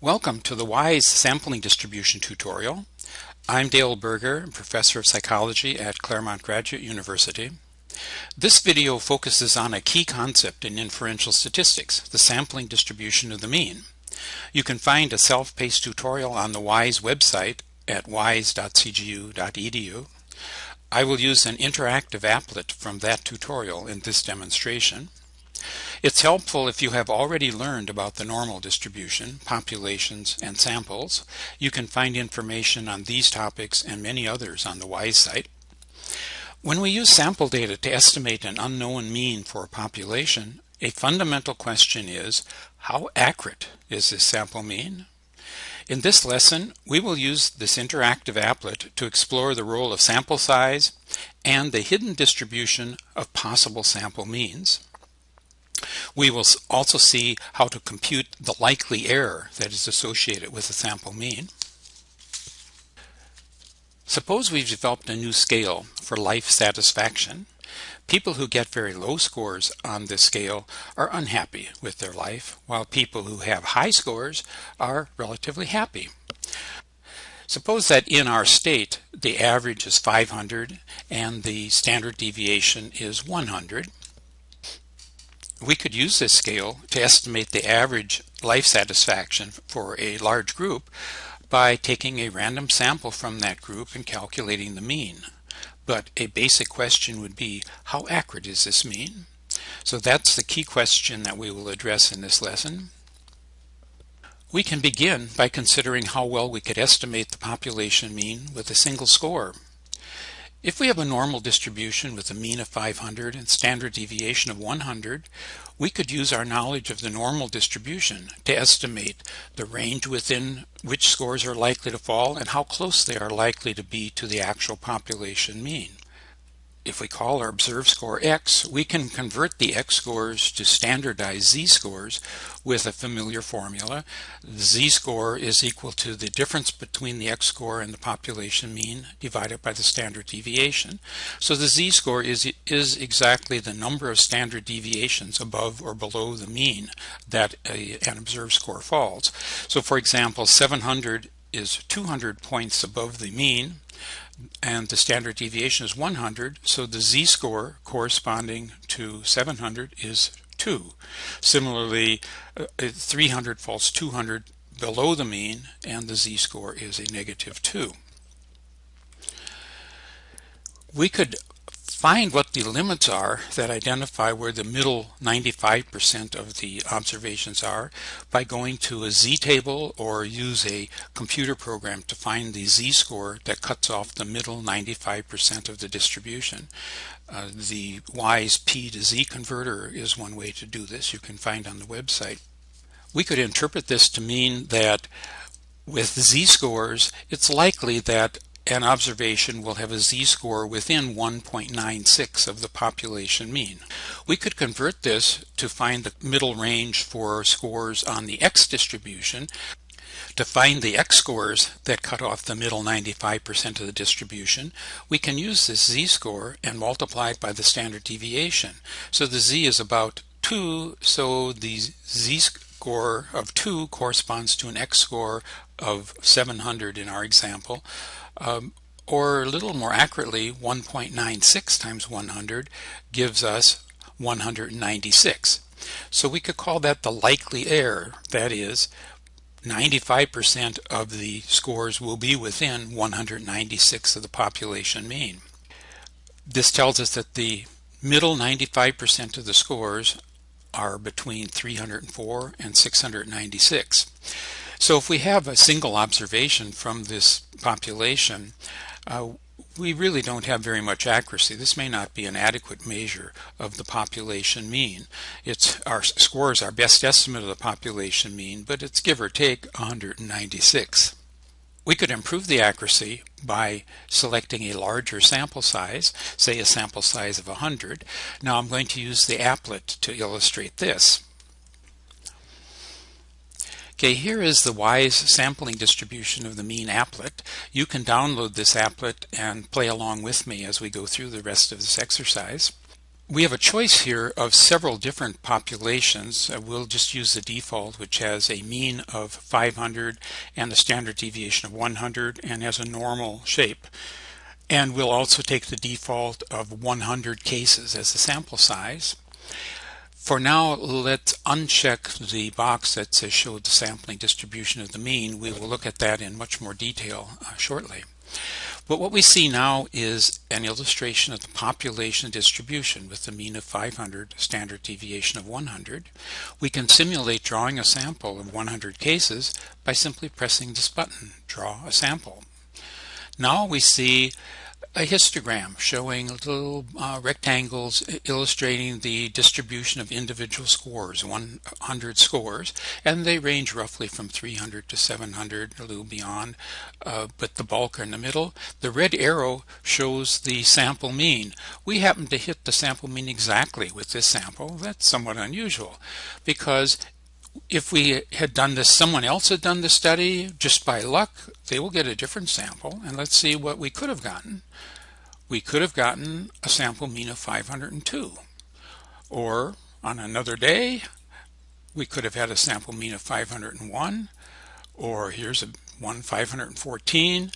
Welcome to the WISE sampling distribution tutorial. I'm Dale Berger, Professor of Psychology at Claremont Graduate University. This video focuses on a key concept in inferential statistics, the sampling distribution of the mean. You can find a self-paced tutorial on the WISE website at wise.cgu.edu. I will use an interactive applet from that tutorial in this demonstration. It's helpful if you have already learned about the normal distribution, populations, and samples. You can find information on these topics and many others on the WISE site. When we use sample data to estimate an unknown mean for a population, a fundamental question is, how accurate is this sample mean? In this lesson, we will use this interactive applet to explore the role of sample size and the hidden distribution of possible sample means. We will also see how to compute the likely error that is associated with the sample mean. Suppose we've developed a new scale for life satisfaction. People who get very low scores on this scale are unhappy with their life, while people who have high scores are relatively happy. Suppose that in our state the average is 500 and the standard deviation is 100 we could use this scale to estimate the average life satisfaction for a large group by taking a random sample from that group and calculating the mean. But a basic question would be, how accurate is this mean? So that's the key question that we will address in this lesson. We can begin by considering how well we could estimate the population mean with a single score. If we have a normal distribution with a mean of 500 and standard deviation of 100, we could use our knowledge of the normal distribution to estimate the range within which scores are likely to fall and how close they are likely to be to the actual population mean. If we call our observed score x, we can convert the x scores to standardized z-scores with a familiar formula. The z-score is equal to the difference between the x-score and the population mean divided by the standard deviation. So the z-score is, is exactly the number of standard deviations above or below the mean that a, an observed score falls. So for example, 700 is 200 points above the mean and the standard deviation is 100 so the z-score corresponding to 700 is 2 similarly uh, 300 falls 200 below the mean and the z-score is a negative 2 we could find what the limits are that identify where the middle 95% of the observations are by going to a z-table or use a computer program to find the z-score that cuts off the middle 95% of the distribution. Uh, the WISE P to Z converter is one way to do this you can find on the website. We could interpret this to mean that with z-scores, it's likely that an observation will have a z-score within 1.96 of the population mean. We could convert this to find the middle range for scores on the x distribution. To find the x-scores that cut off the middle 95% of the distribution, we can use this z-score and multiply it by the standard deviation. So the z is about 2, so the z-score of 2 corresponds to an x-score of 700 in our example um, or a little more accurately 1.96 times 100 gives us 196 so we could call that the likely error. That is 95% of the scores will be within 196 of the population mean. This tells us that the middle 95% of the scores are between 304 and 696 so if we have a single observation from this population, uh, we really don't have very much accuracy. This may not be an adequate measure of the population mean. It's our score is our best estimate of the population mean, but it's give or take 196. We could improve the accuracy by selecting a larger sample size, say a sample size of 100. Now I'm going to use the applet to illustrate this. Okay, here is the WISE sampling distribution of the mean applet. You can download this applet and play along with me as we go through the rest of this exercise. We have a choice here of several different populations. Uh, we'll just use the default which has a mean of 500 and a standard deviation of 100 and has a normal shape. And we'll also take the default of 100 cases as the sample size. For now, let's uncheck the box that says show the sampling distribution of the mean. We will look at that in much more detail uh, shortly. But what we see now is an illustration of the population distribution with the mean of 500, standard deviation of 100. We can simulate drawing a sample of 100 cases by simply pressing this button, Draw a Sample. Now we see a histogram showing little uh, rectangles illustrating the distribution of individual scores, 100 scores, and they range roughly from 300 to 700, a little beyond, uh, but the bulk are in the middle. The red arrow shows the sample mean. We happen to hit the sample mean exactly with this sample. That's somewhat unusual because if we had done this, someone else had done the study, just by luck, they will get a different sample. And let's see what we could have gotten. We could have gotten a sample mean of 502. Or on another day, we could have had a sample mean of 501. Or here's a one 514.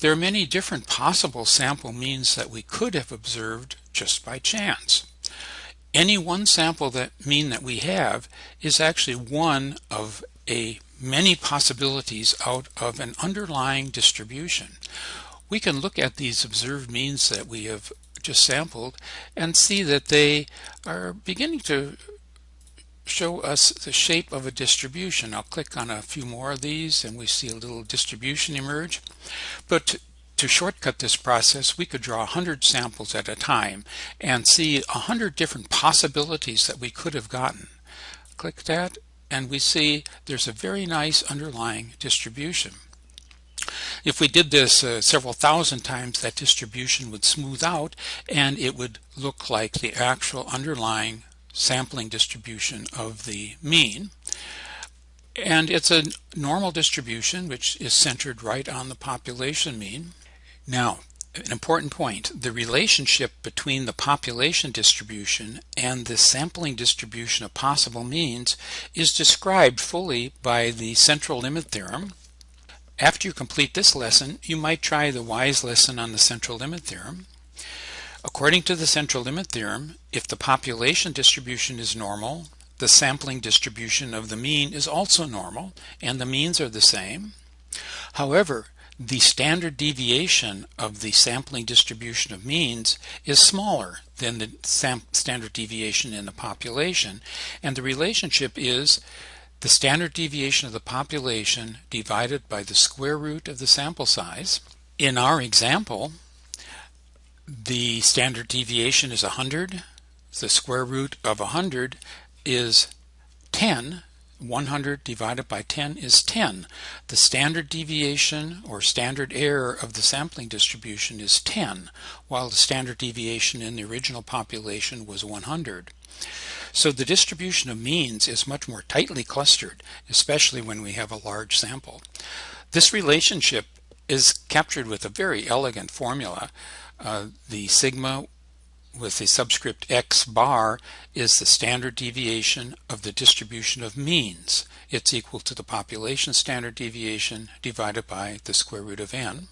There are many different possible sample means that we could have observed just by chance any one sample that mean that we have is actually one of a many possibilities out of an underlying distribution. We can look at these observed means that we have just sampled and see that they are beginning to show us the shape of a distribution. I'll click on a few more of these and we see a little distribution emerge. But to shortcut this process, we could draw 100 samples at a time and see 100 different possibilities that we could have gotten. Click that and we see there's a very nice underlying distribution. If we did this uh, several thousand times, that distribution would smooth out and it would look like the actual underlying sampling distribution of the mean. And it's a normal distribution which is centered right on the population mean. Now, an important point, the relationship between the population distribution and the sampling distribution of possible means is described fully by the central limit theorem. After you complete this lesson, you might try the WISE lesson on the central limit theorem. According to the central limit theorem, if the population distribution is normal, the sampling distribution of the mean is also normal, and the means are the same. However, the standard deviation of the sampling distribution of means is smaller than the standard deviation in the population and the relationship is the standard deviation of the population divided by the square root of the sample size. In our example the standard deviation is 100 the square root of 100 is 10 100 divided by 10 is 10. The standard deviation or standard error of the sampling distribution is 10, while the standard deviation in the original population was 100. So the distribution of means is much more tightly clustered, especially when we have a large sample. This relationship is captured with a very elegant formula. Uh, the sigma with the subscript x bar is the standard deviation of the distribution of means. It's equal to the population standard deviation divided by the square root of n.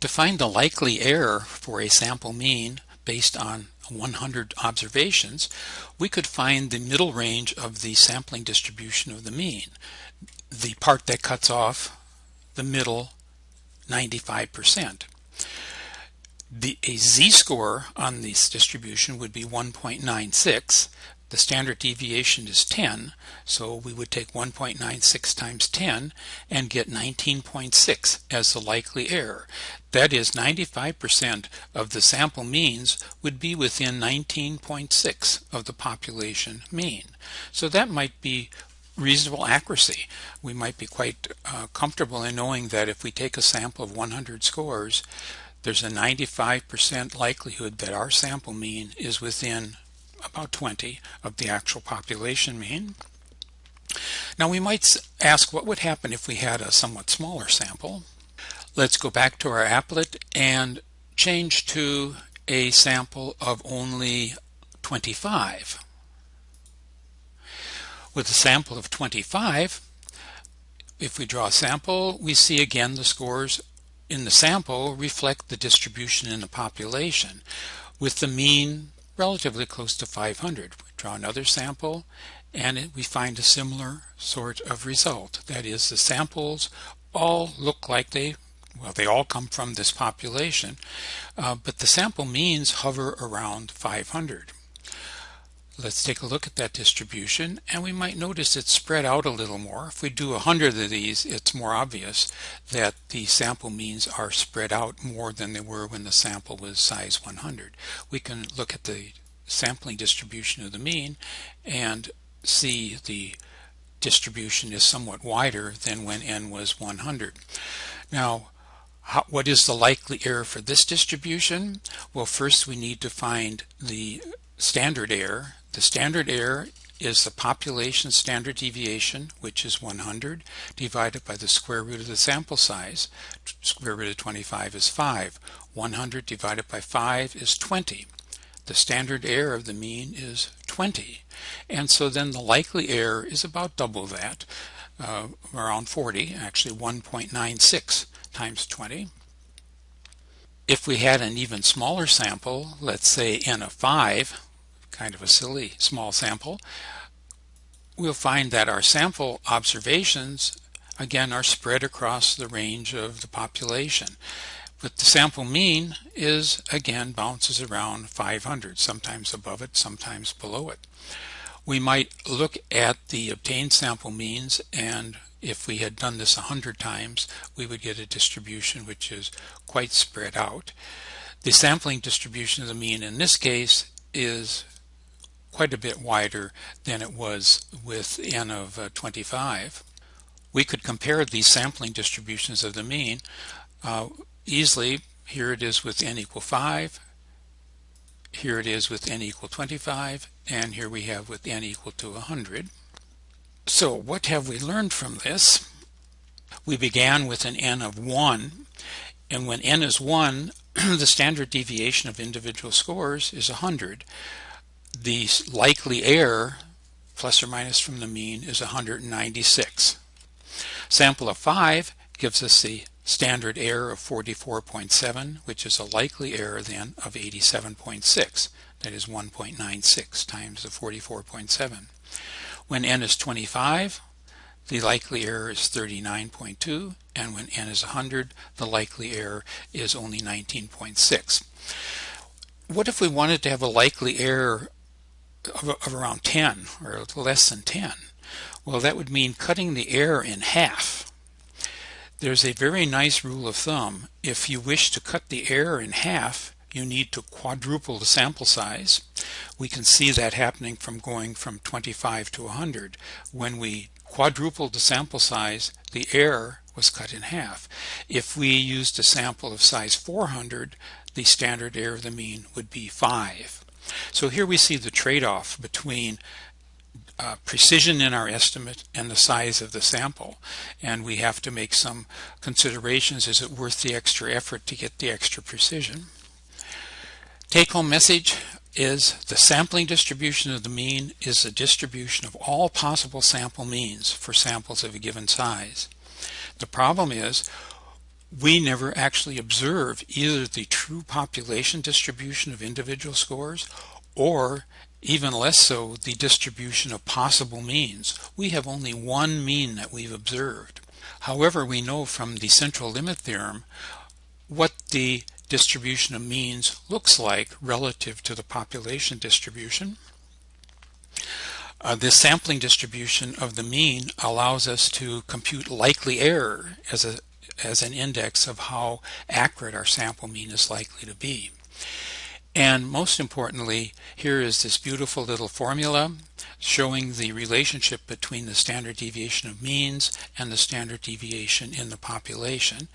To find the likely error for a sample mean based on 100 observations, we could find the middle range of the sampling distribution of the mean, the part that cuts off the middle 95%. The, a z-score on this distribution would be 1.96. The standard deviation is 10, so we would take 1.96 times 10 and get 19.6 as the likely error. That is 95% of the sample means would be within 19.6 of the population mean. So that might be reasonable accuracy. We might be quite uh, comfortable in knowing that if we take a sample of 100 scores, there's a 95% likelihood that our sample mean is within about 20 of the actual population mean. Now we might ask what would happen if we had a somewhat smaller sample. Let's go back to our applet and change to a sample of only 25. With a sample of 25, if we draw a sample, we see again the scores in the sample reflect the distribution in the population, with the mean relatively close to 500. We draw another sample and we find a similar sort of result. That is, the samples all look like they, well, they all come from this population, uh, but the sample means hover around 500. Let's take a look at that distribution and we might notice it's spread out a little more. If we do a hundred of these it's more obvious that the sample means are spread out more than they were when the sample was size 100. We can look at the sampling distribution of the mean and see the distribution is somewhat wider than when n was 100. Now how, what is the likely error for this distribution? Well first we need to find the standard error the standard error is the population standard deviation, which is 100, divided by the square root of the sample size. Square root of 25 is 5. 100 divided by 5 is 20. The standard error of the mean is 20. And so then the likely error is about double that, uh, around 40, actually 1.96 times 20. If we had an even smaller sample, let's say n of 5, kind of a silly small sample, we'll find that our sample observations again are spread across the range of the population. But the sample mean is again bounces around 500, sometimes above it, sometimes below it. We might look at the obtained sample means and if we had done this 100 times we would get a distribution which is quite spread out. The sampling distribution of the mean in this case is quite a bit wider than it was with n of uh, 25. We could compare these sampling distributions of the mean uh, easily. Here it is with n equal 5, here it is with n equal 25, and here we have with n equal to 100. So what have we learned from this? We began with an n of 1, and when n is 1, the standard deviation of individual scores is 100 the likely error plus or minus from the mean is 196. Sample of 5 gives us the standard error of 44.7 which is a likely error then of 87.6 that is 1.96 times the 44.7. When n is 25 the likely error is 39.2 and when n is 100 the likely error is only 19.6. What if we wanted to have a likely error of, of around 10 or less than 10. Well, that would mean cutting the error in half. There's a very nice rule of thumb. If you wish to cut the error in half, you need to quadruple the sample size. We can see that happening from going from 25 to 100. When we quadrupled the sample size, the error was cut in half. If we used a sample of size 400, the standard error of the mean would be 5. So here we see the trade-off between uh, precision in our estimate and the size of the sample. And we have to make some considerations. Is it worth the extra effort to get the extra precision? Take-home message is the sampling distribution of the mean is the distribution of all possible sample means for samples of a given size. The problem is we never actually observe either the true population distribution of individual scores or even less so the distribution of possible means. We have only one mean that we've observed. However, we know from the central limit theorem what the distribution of means looks like relative to the population distribution. Uh, this sampling distribution of the mean allows us to compute likely error as a as an index of how accurate our sample mean is likely to be. And most importantly, here is this beautiful little formula showing the relationship between the standard deviation of means and the standard deviation in the population.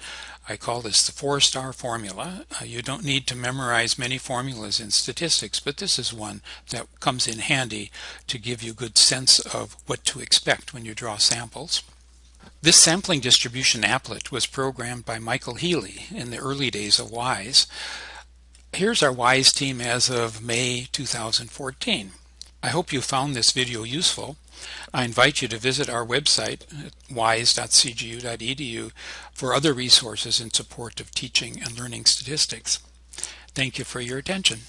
I call this the four-star formula. Uh, you don't need to memorize many formulas in statistics, but this is one that comes in handy to give you good sense of what to expect when you draw samples. This sampling distribution applet was programmed by Michael Healy in the early days of WISE. Here's our WISE team as of May 2014. I hope you found this video useful. I invite you to visit our website at wise.cgu.edu for other resources in support of teaching and learning statistics. Thank you for your attention.